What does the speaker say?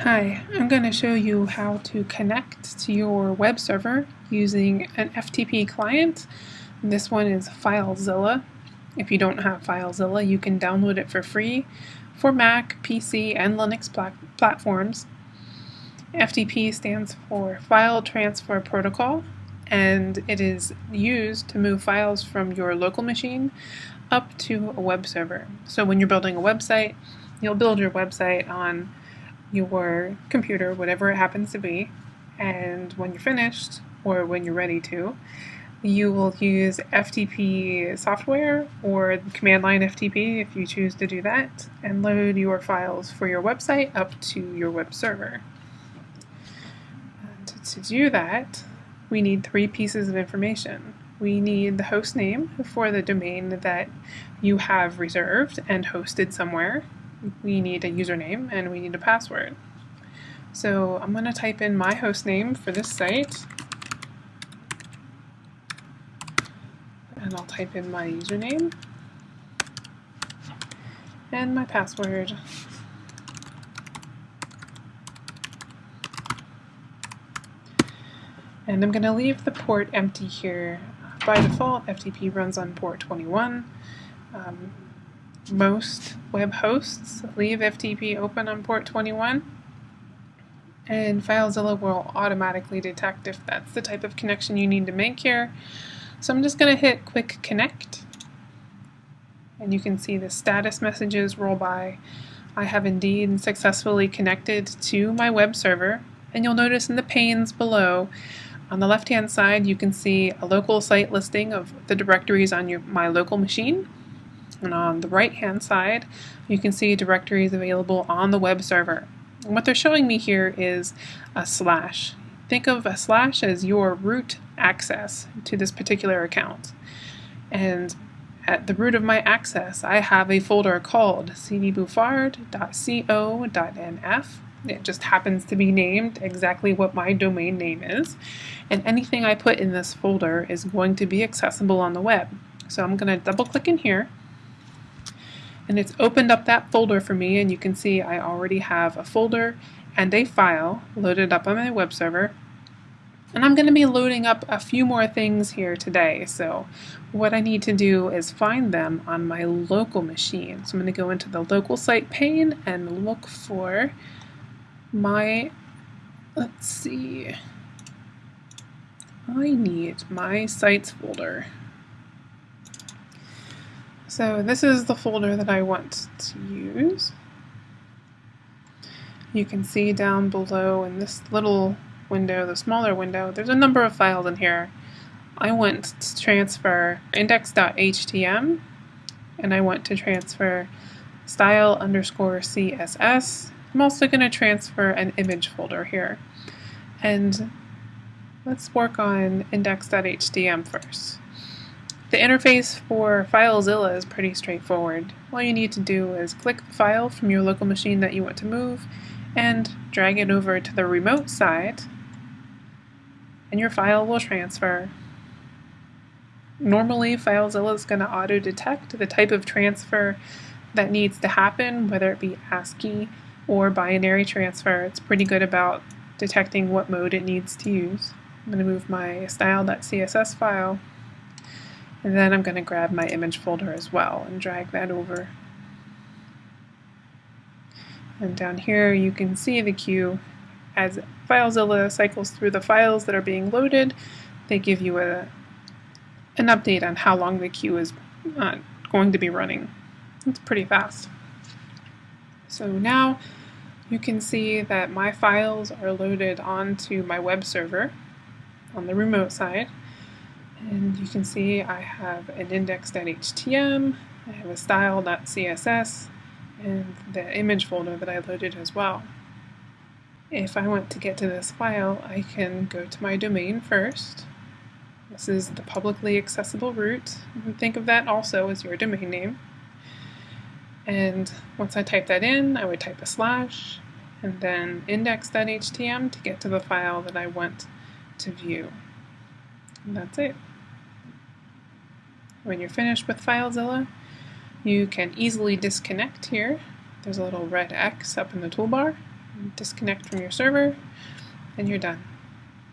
Hi, I'm going to show you how to connect to your web server using an FTP client. This one is FileZilla. If you don't have FileZilla, you can download it for free for Mac, PC, and Linux plat platforms. FTP stands for File Transfer Protocol, and it is used to move files from your local machine up to a web server. So when you're building a website, you'll build your website on your computer, whatever it happens to be, and when you're finished, or when you're ready to, you will use FTP software or command line FTP if you choose to do that, and load your files for your website up to your web server. And to do that, we need three pieces of information. We need the host name for the domain that you have reserved and hosted somewhere we need a username and we need a password. So I'm going to type in my host name for this site. And I'll type in my username and my password. And I'm going to leave the port empty here. By default, FTP runs on port 21. Um, most web hosts leave FTP open on port 21 and FileZilla will automatically detect if that's the type of connection you need to make here. So I'm just going to hit quick connect and you can see the status messages roll by. I have indeed successfully connected to my web server and you'll notice in the panes below on the left hand side you can see a local site listing of the directories on your, my local machine and on the right hand side, you can see directories available on the web server. And what they're showing me here is a slash. Think of a slash as your root access to this particular account. And at the root of my access, I have a folder called cdbuford.co.nf. It just happens to be named exactly what my domain name is. And anything I put in this folder is going to be accessible on the web. So I'm going to double click in here and it's opened up that folder for me and you can see I already have a folder and a file loaded up on my web server. And I'm going to be loading up a few more things here today. So what I need to do is find them on my local machine. So I'm going to go into the local site pane and look for my let's see. I need my sites folder so this is the folder that I want to use. You can see down below in this little window, the smaller window, there's a number of files in here. I want to transfer index.htm and I want to transfer style underscore CSS. I'm also going to transfer an image folder here. And let's work on index.htm first. The interface for FileZilla is pretty straightforward. All you need to do is click the file from your local machine that you want to move and drag it over to the remote side and your file will transfer. Normally FileZilla is going to auto-detect the type of transfer that needs to happen, whether it be ASCII or binary transfer. It's pretty good about detecting what mode it needs to use. I'm going to move my style.css file and then I'm going to grab my image folder as well and drag that over. And down here you can see the queue. As FileZilla cycles through the files that are being loaded, they give you a, an update on how long the queue is uh, going to be running. It's pretty fast. So now you can see that my files are loaded onto my web server on the remote side. And you can see I have an index.htm, I have a style.css, and the image folder that I loaded as well. If I want to get to this file, I can go to my domain first. This is the publicly accessible root. Think of that also as your domain name. And once I type that in, I would type a slash, and then index.htm to get to the file that I want to view. And that's it. When you're finished with FileZilla, you can easily disconnect here. There's a little red X up in the toolbar. disconnect from your server, and you're done.